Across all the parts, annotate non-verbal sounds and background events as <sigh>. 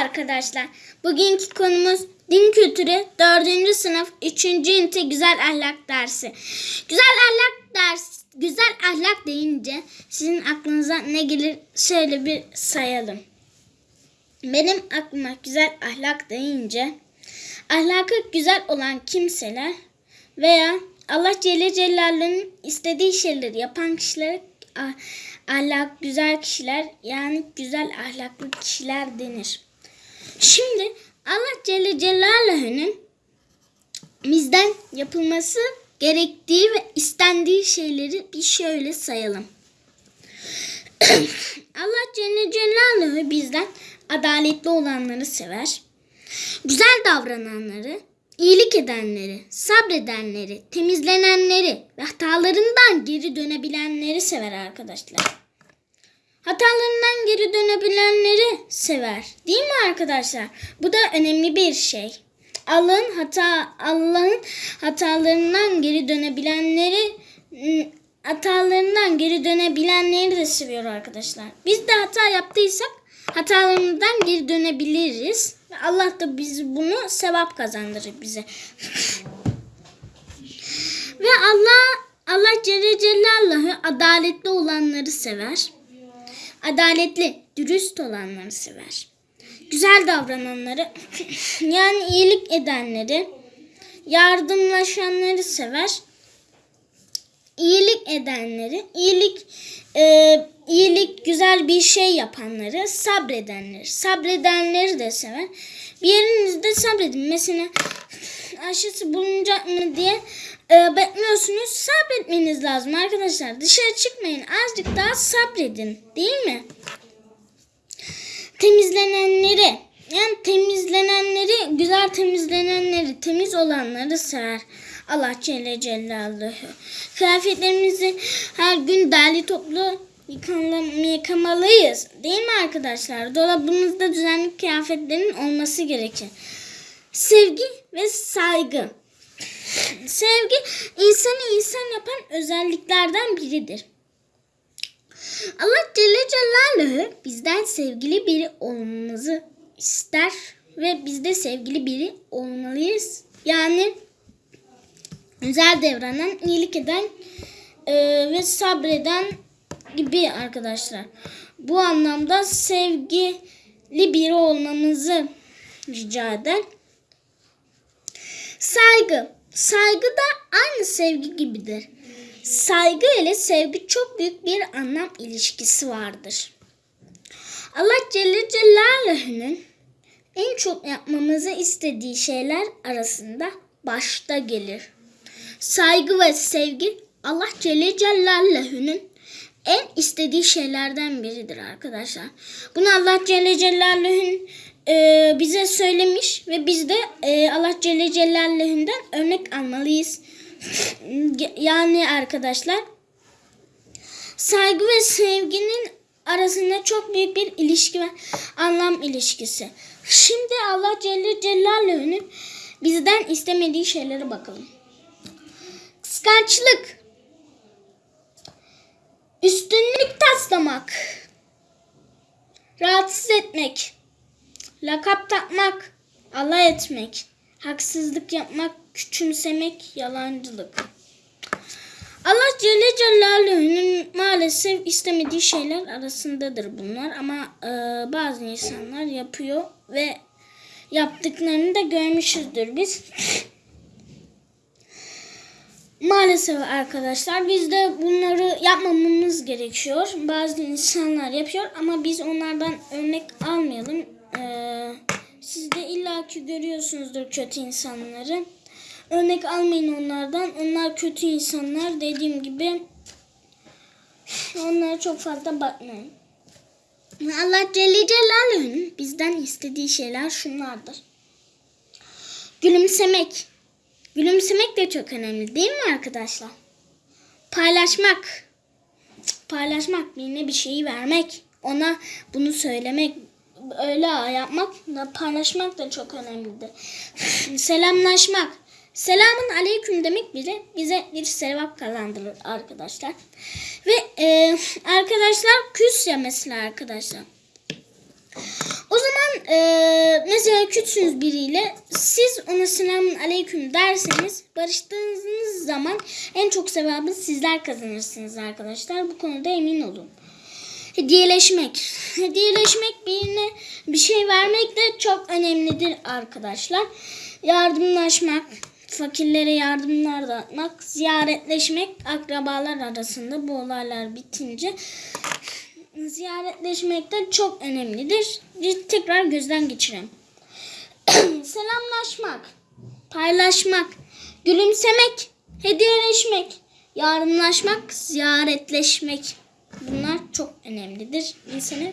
arkadaşlar. Bugünkü konumuz din kültürü 4. sınıf 3. ünite güzel ahlak dersi. Güzel ahlak ders güzel ahlak deyince sizin aklınıza ne gelir şöyle bir sayalım. Benim aklıma güzel ahlak deyince ahlakı güzel olan kimseler veya Allah Celle Celaluhu'nun istediği şeyleri yapan kişilere ah- ahlak güzel kişiler yani güzel ahlaklı kişiler denir. Şimdi Allah Celle Celaluhu'nun bizden yapılması gerektiği ve istendiği şeyleri bir şöyle sayalım. <clears throat> Allah Celle Celaluhu bizden adaletli olanları sever. Güzel davrananları, iyilik edenleri, sabredenleri, temizlenenleri ve hatalarından geri dönebilenleri sever arkadaşlar. Hatalarından geri dönebilenleri sever. Değil mi arkadaşlar? Bu da önemli bir şey. Allah'ın hata Allah'ın hatalarından geri dönebilenleri ım, hatalarından geri dönebilenleri de seviyor arkadaşlar. Biz de hata yaptıysak hatalarımızdan geri dönebiliriz. Allah da biz bunu sevap kazandırır bize. <laughs> Ve Allah Allah Celle Celaluhu adaletli olanları sever. Adaletli, dürüst olanları sever. Güzel davrananları <laughs> yani iyilik edenleri, yardımlaşanları sever. İyilik edenleri, iyilik e, iyilik güzel bir şey yapanları, sabredenleri, sabredenleri de sever. Bir yerinizde sabredin. Mesela <sighs> aşısı bulunacak mı diye e, bekliyorsunuz. Sabretmeniz lazım arkadaşlar. Dışarı çıkmayın. Azıcık daha sabredin. Değil mi? Temizlenenleri yani temizlenenleri, güzel temizlenenleri, temiz olanları sever. Allah Celle Celaluhu. Kıyafetlerimizi her gün derli toplu yıkama- yıkamalıyız. Değil mi arkadaşlar? Dolabımızda düzenli kıyafetlerin olması gerekir. Sevgi ve saygı. Sevgi insanı insan yapan özelliklerden biridir. Allah Celle Celaluhu bizden sevgili biri olmamızı ister ve biz de sevgili biri olmalıyız. Yani güzel davranan, iyilik eden e, ve sabreden gibi arkadaşlar. Bu anlamda sevgili biri olmamızı rica eder. Saygı. Saygı da aynı sevgi gibidir. Saygı ile sevgi çok büyük bir anlam ilişkisi vardır. Allah Celle Celaluhu'nun en çok yapmamızı istediği şeyler arasında başta gelir. Saygı ve sevgi Allah Celle Celaluhu'nun en istediği şeylerden biridir arkadaşlar. Bunu Allah Celle Celaluhu'nun e, bize söylemiş ve biz de e, Allah Celle Celaluhu'ndan örnek almalıyız. <laughs> yani arkadaşlar saygı ve sevginin arasında çok büyük bir ilişki ve anlam ilişkisi. Şimdi Allah Celle Celaluhu'nun bizden istemediği şeylere bakalım. Kıskançlık, taslamak, rahatsız etmek, lakap takmak, alay etmek, haksızlık yapmak, küçümsemek, yalancılık. Allah Celle Celaluhu'nun maalesef istemediği şeyler arasındadır bunlar ama e, bazı insanlar yapıyor ve yaptıklarını da görmüşüzdür biz. Maalesef arkadaşlar biz de bunları yapmamamız gerekiyor. Bazı insanlar yapıyor ama biz onlardan örnek almayalım. Ee, siz de illaki görüyorsunuzdur kötü insanları. Örnek almayın onlardan. Onlar kötü insanlar. Dediğim gibi onlara çok fazla bakmayın. Allah Celle Celaluhu'nun bizden istediği şeyler şunlardır. Gülümsemek. Gülümsemek de çok önemli değil mi arkadaşlar? Paylaşmak. Paylaşmak birine bir şeyi vermek. Ona bunu söylemek. Öyle yapmak paylaşmak da çok önemlidir. <laughs> Selamlaşmak. Selamun aleyküm demek bile bize bir sevap kazandırır arkadaşlar. Ve e, arkadaşlar küs ya mesela arkadaşlar. O zaman e, mesela küçsünüz biriyle siz ona selamun aleyküm derseniz barıştığınız zaman en çok sevabı sizler kazanırsınız arkadaşlar. Bu konuda emin olun. Hediyeleşmek. Hediyeleşmek birine bir şey vermek de çok önemlidir arkadaşlar. Yardımlaşmak, fakirlere yardımlar dağıtmak, ziyaretleşmek akrabalar arasında bu olaylar bitince ziyaretleşmek de çok önemlidir. Tekrar gözden geçirelim. <clears throat> Selamlaşmak, paylaşmak, gülümsemek, hediyeleşmek, yardımlaşmak, ziyaretleşmek. Bunlar çok önemlidir. İnsanı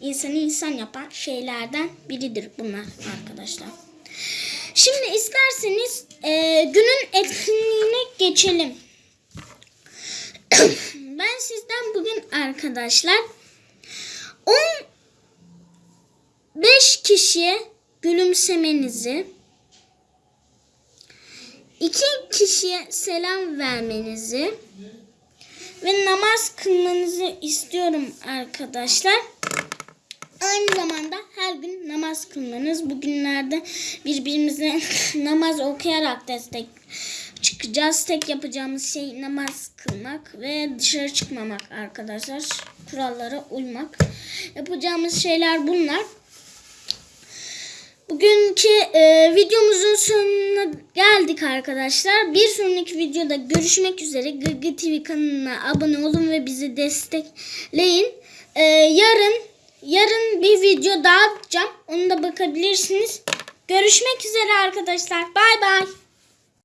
insanı insan yapan şeylerden biridir bunlar arkadaşlar. Şimdi isterseniz e, günün etkinliğine geçelim. <clears throat> ben sizden bugün arkadaşlar 15 kişiye gülümsemenizi, iki kişiye selam vermenizi ve namaz kılmanızı istiyorum arkadaşlar. Aynı zamanda her gün namaz kılmanız. Bugünlerde birbirimize <laughs> namaz okuyarak destek çıkacağız. Tek yapacağımız şey namaz kılmak ve dışarı çıkmamak arkadaşlar. Kurallara uymak. Yapacağımız şeyler bunlar. Bugünkü e, videomuzun sonuna geldik arkadaşlar. Bir sonraki videoda görüşmek üzere. Gırgı TV kanalına abone olun ve bizi destekleyin. E, yarın yarın bir video daha atacağım. Onu da bakabilirsiniz. Görüşmek üzere arkadaşlar. Bay bay.